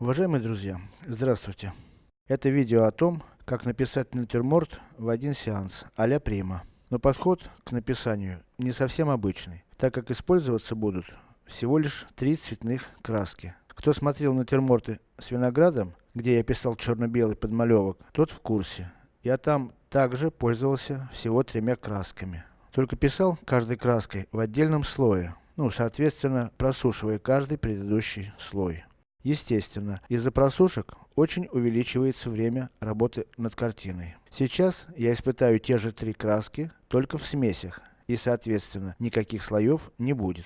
Уважаемые друзья, здравствуйте. Это видео о том, как написать натюрморт в один сеанс, а-ля Прима. Но подход к написанию не совсем обычный, так как использоваться будут всего лишь три цветных краски. Кто смотрел натюрморты с виноградом, где я писал черно-белый подмалевок, тот в курсе. Я там также пользовался всего тремя красками. Только писал каждой краской в отдельном слое, ну соответственно просушивая каждый предыдущий слой. Естественно, из-за просушек очень увеличивается время работы над картиной. Сейчас я испытаю те же три краски, только в смесях, и соответственно никаких слоев не будет.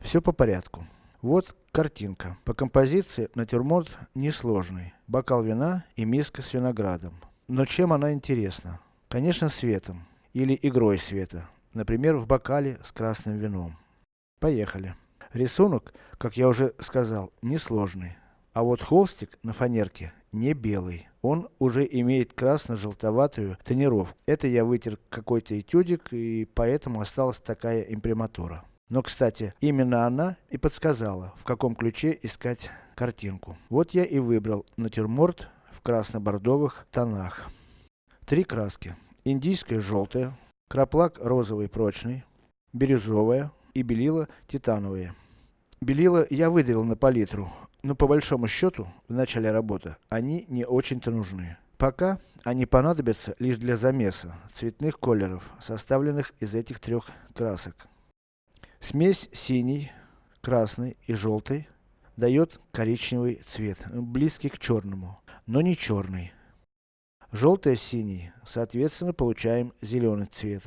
Все по порядку. Вот картинка. По композиции натюрморт несложный. Бокал вина и миска с виноградом. Но чем она интересна? Конечно светом. Или игрой света. Например в бокале с красным вином. Поехали. Рисунок, как я уже сказал, несложный. А вот холстик на фанерке не белый. Он уже имеет красно-желтоватую тонировку. Это я вытер какой-то этюдик, и поэтому осталась такая имприматура. Но кстати, именно она и подсказала, в каком ключе искать картинку. Вот я и выбрал натюрморт в красно-бордовых тонах. Три краски. Индийская желтая, краплак розовый прочный, бирюзовая и белила титановые. Белила я выдавил на палитру, но по большому счету, в начале работы, они не очень-то нужны. Пока они понадобятся лишь для замеса цветных колеров, составленных из этих трех красок. Смесь синий, красный и желтый дает коричневый цвет, близкий к черному, но не черный. Желтый с синий, соответственно получаем зеленый цвет,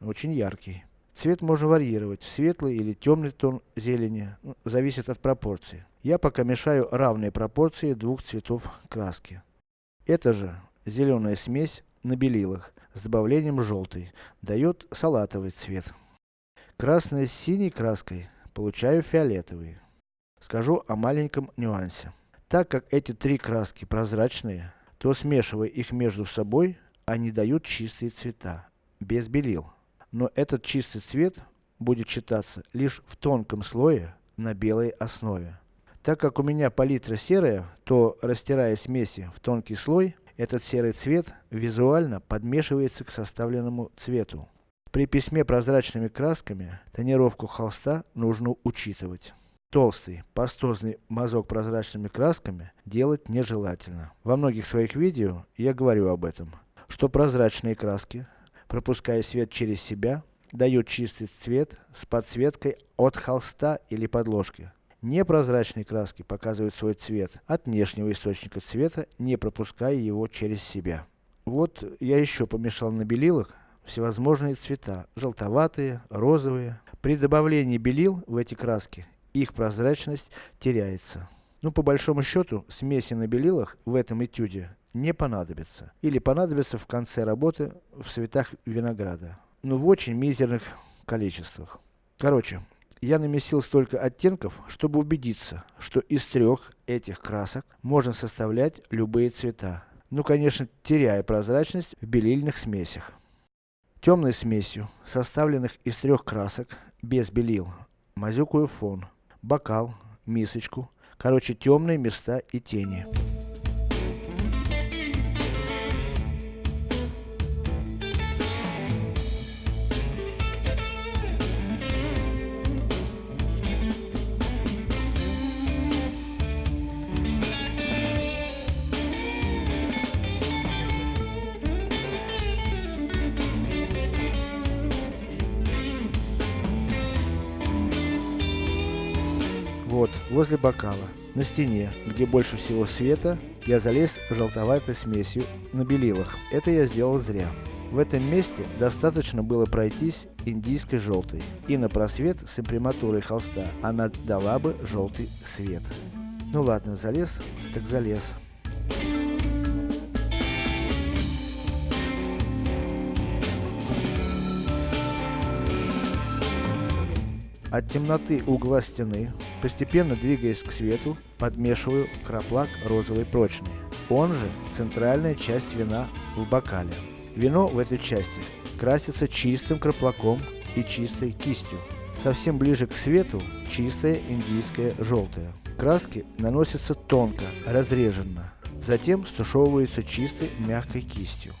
очень яркий. Цвет можно варьировать, светлый или темный тон зелени, ну, зависит от пропорции. Я пока мешаю равные пропорции двух цветов краски. Это же зеленая смесь на белилах с добавлением желтой, дает салатовый цвет. Красный с синей краской получаю фиолетовый. Скажу о маленьком нюансе. Так как эти три краски прозрачные, то смешивая их между собой, они дают чистые цвета, без белил. Но этот чистый цвет будет читаться лишь в тонком слое на белой основе. Так как у меня палитра серая, то растирая смеси в тонкий слой, этот серый цвет визуально подмешивается к составленному цвету. При письме прозрачными красками, тонировку холста нужно учитывать. Толстый, пастозный мазок прозрачными красками делать нежелательно. Во многих своих видео я говорю об этом, что прозрачные краски, пропуская свет через себя, дают чистый цвет с подсветкой от холста или подложки. Непрозрачные краски показывают свой цвет от внешнего источника цвета, не пропуская его через себя. Вот я еще помешал на белилах, всевозможные цвета, желтоватые, розовые. При добавлении белил в эти краски, их прозрачность теряется. Ну, по большому счету, смеси на белилах в этом этюде не понадобится. Или понадобится в конце работы в цветах винограда. Но в очень мизерных количествах. Короче, я намесил столько оттенков, чтобы убедиться, что из трех этих красок можно составлять любые цвета. Ну, конечно, теряя прозрачность в белильных смесях. Темной смесью, составленных из трех красок, без белил, мазюкаю фон, бокал, мисочку, короче темные места и тени. Возле бокала, на стене, где больше всего света, я залез желтоватой смесью на белилах. Это я сделал зря. В этом месте достаточно было пройтись индийской желтой, и на просвет с имприматурой холста она дала бы желтый свет. Ну ладно, залез, так залез. От темноты угла стены, постепенно двигаясь к свету, подмешиваю краплак розовый прочный. Он же центральная часть вина в бокале. Вино в этой части красится чистым краплаком и чистой кистью. Совсем ближе к свету чистая индийская желтая. краски наносятся тонко, разреженно. Затем стушевываются чистой мягкой кистью.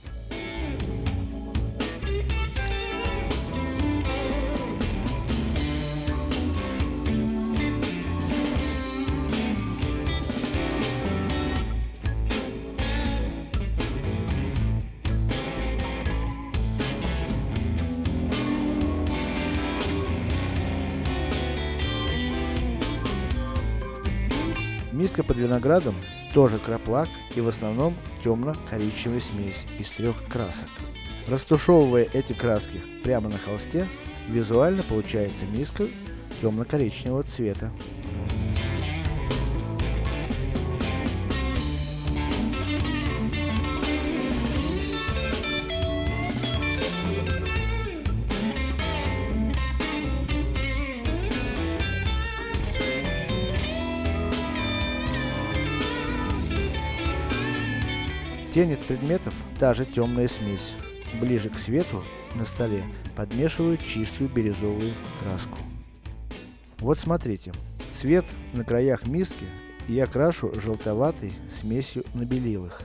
Миска под виноградом тоже краплак и в основном темно-коричневая смесь из трех красок. Растушевывая эти краски прямо на холсте, визуально получается миска темно-коричневого цвета. Тень предметов та же темная смесь. Ближе к свету на столе подмешиваю чистую бирюзовую краску. Вот смотрите, цвет на краях миски я крашу желтоватой смесью на белилах.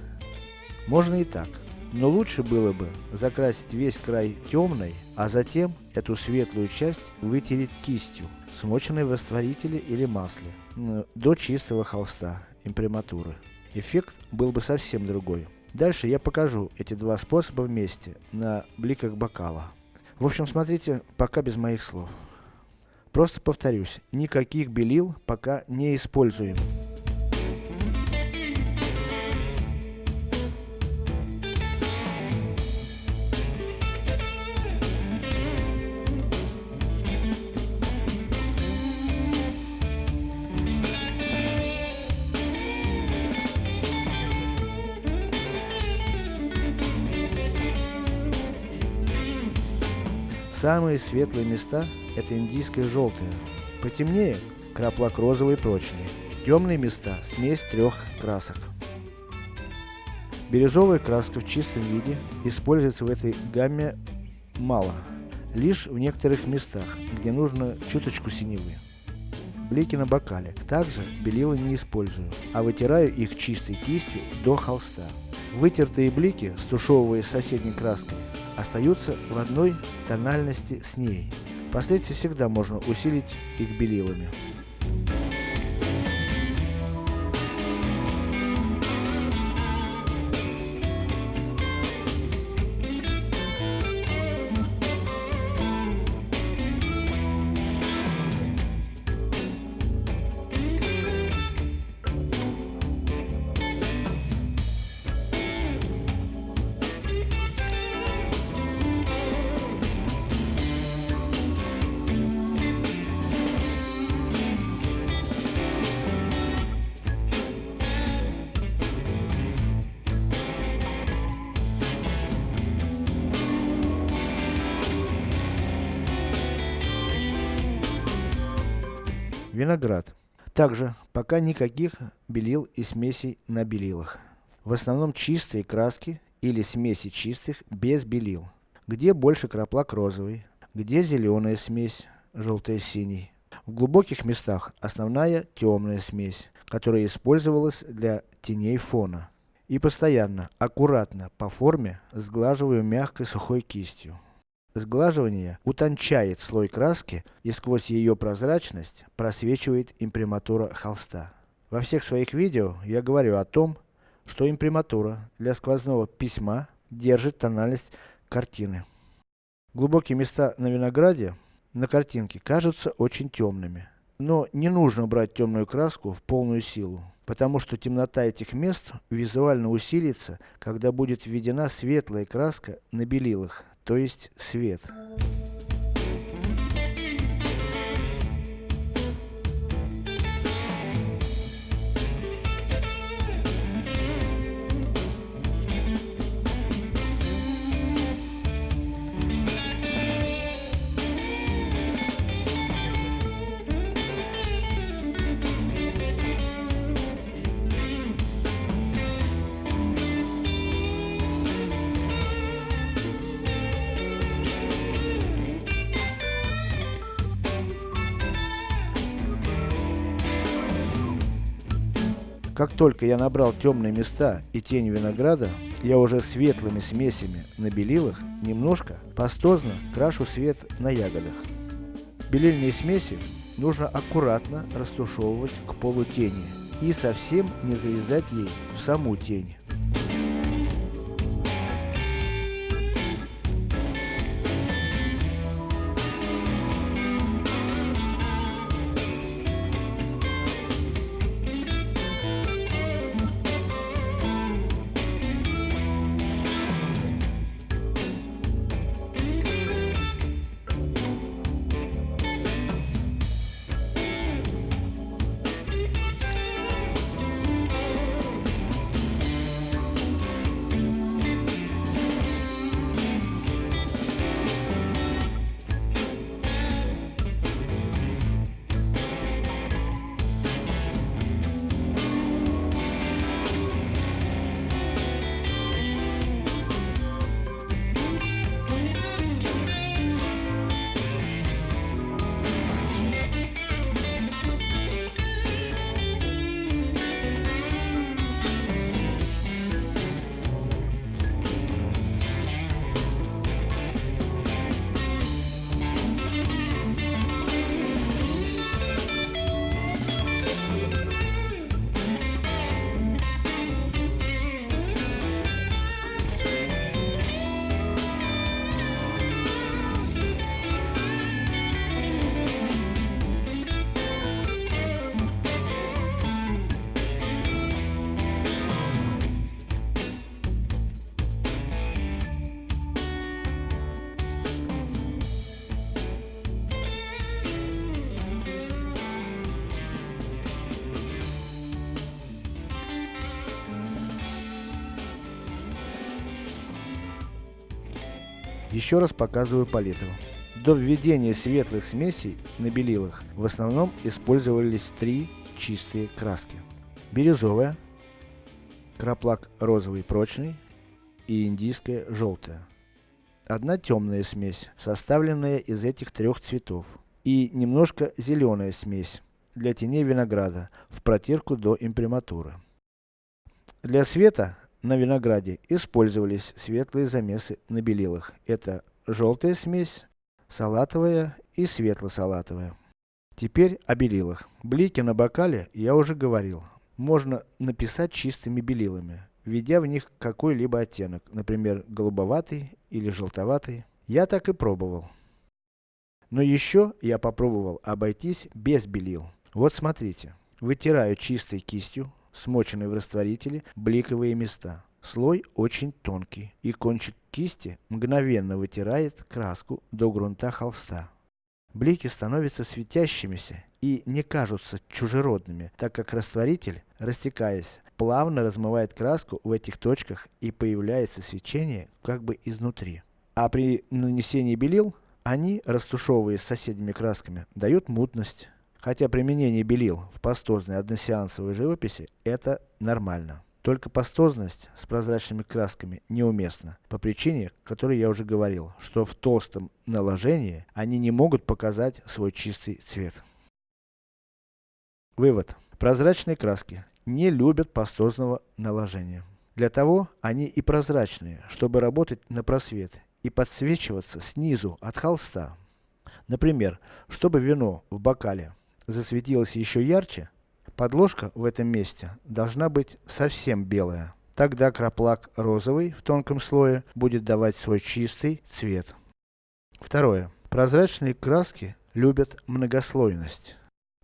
Можно и так, но лучше было бы закрасить весь край темной, а затем эту светлую часть вытереть кистью, смоченной в растворителе или масле, до чистого холста имприматуры эффект был бы совсем другой. Дальше я покажу эти два способа вместе, на бликах бокала. В общем, смотрите, пока без моих слов. Просто повторюсь, никаких белил пока не используем. Самые светлые места это индийское желтое. Потемнее краплак розовый прочный. Темные места смесь трех красок. Бирюзовая краска в чистом виде используется в этой гамме мало. Лишь в некоторых местах, где нужно чуточку синевы. Блики на бокале. Также белила не использую, а вытираю их чистой кистью до холста. Вытертые блики, стушевывая с соседней краской, остаются в одной тональности с ней. Впоследствии всегда можно усилить их белилами. Виноград. Также пока никаких белил и смесей на белилах. В основном чистые краски или смеси чистых без белил. Где больше краплак розовый, где зеленая смесь, желтая синий. В глубоких местах основная темная смесь, которая использовалась для теней фона. И постоянно, аккуратно, по форме, сглаживаю мягкой сухой кистью. Сглаживание утончает слой краски и сквозь ее прозрачность просвечивает имприматура холста. Во всех своих видео я говорю о том, что имприматура для сквозного письма держит тональность картины. Глубокие места на винограде, на картинке, кажутся очень темными. Но не нужно брать темную краску в полную силу, потому что темнота этих мест визуально усилится, когда будет введена светлая краска на белилах, то есть свет. Как только я набрал темные места и тень винограда, я уже светлыми смесями на белилах немножко пастозно крашу свет на ягодах. Белильные смеси нужно аккуратно растушевывать к полутени и совсем не залезать ей в саму тень. Еще раз показываю палитру. До введения светлых смесей на белилах в основном использовались три чистые краски. Бирюзовая, краплак розовый прочный и индийская желтая. Одна темная смесь, составленная из этих трех цветов. И немножко зеленая смесь для теней винограда в протирку до имприматуры. Для света на винограде использовались светлые замесы на белилах. Это желтая смесь, салатовая и светло-салатовая. Теперь о белилах. Блики на бокале я уже говорил. Можно написать чистыми белилами, введя в них какой-либо оттенок, например, голубоватый или желтоватый. Я так и пробовал. Но еще я попробовал обойтись без белил. Вот смотрите. Вытираю чистой кистью смоченные в растворителе бликовые места. Слой очень тонкий, и кончик кисти мгновенно вытирает краску до грунта холста. Блики становятся светящимися и не кажутся чужеродными, так как растворитель, растекаясь, плавно размывает краску в этих точках и появляется свечение как бы изнутри. А при нанесении белил, они, растушевываясь соседними красками, дают мутность. Хотя применение белил в пастозной односеансовой живописи это нормально. Только пастозность с прозрачными красками неуместна, по причине, которой я уже говорил, что в толстом наложении они не могут показать свой чистый цвет. Вывод. Прозрачные краски не любят пастозного наложения. Для того они и прозрачные, чтобы работать на просвет и подсвечиваться снизу от холста. Например, чтобы вино в бокале засветилась еще ярче, подложка в этом месте должна быть совсем белая. Тогда краплак розовый в тонком слое будет давать свой чистый цвет. Второе. Прозрачные краски любят многослойность.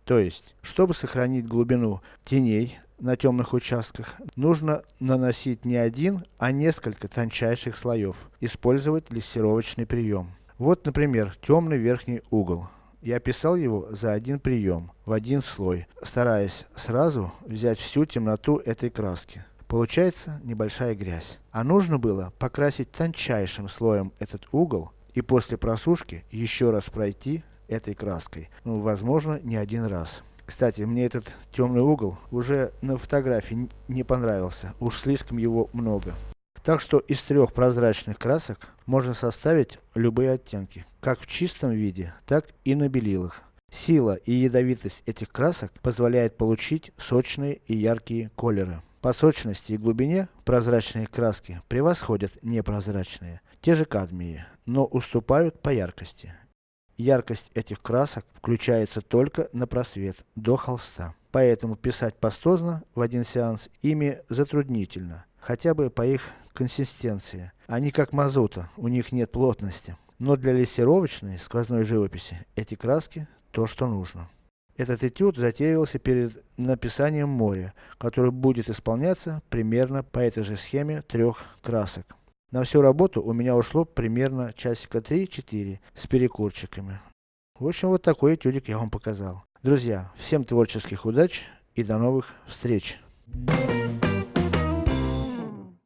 То есть, чтобы сохранить глубину теней на темных участках, нужно наносить не один, а несколько тончайших слоев. Использовать лессировочный прием. Вот, например, темный верхний угол. Я писал его за один прием, в один слой, стараясь сразу взять всю темноту этой краски. Получается небольшая грязь. А нужно было покрасить тончайшим слоем этот угол и после просушки еще раз пройти этой краской. Ну, возможно, не один раз. Кстати, мне этот темный угол уже на фотографии не понравился, уж слишком его много. Так что из трех прозрачных красок можно составить любые оттенки, как в чистом виде, так и на белилах. Сила и ядовитость этих красок позволяет получить сочные и яркие колеры. По сочности и глубине прозрачные краски превосходят непрозрачные, те же кадмии, но уступают по яркости. Яркость этих красок включается только на просвет, до холста. Поэтому писать пастозно в один сеанс ими затруднительно, хотя бы по их консистенции. Они как мазута, у них нет плотности. Но для лессировочной, сквозной живописи, эти краски то, что нужно. Этот этюд затеивался перед написанием моря, который будет исполняться примерно по этой же схеме трех красок. На всю работу у меня ушло примерно часика 3-4 с перекурчиками. В общем, вот такой этюдик я вам показал. Друзья, всем творческих удач и до новых встреч! Thank you.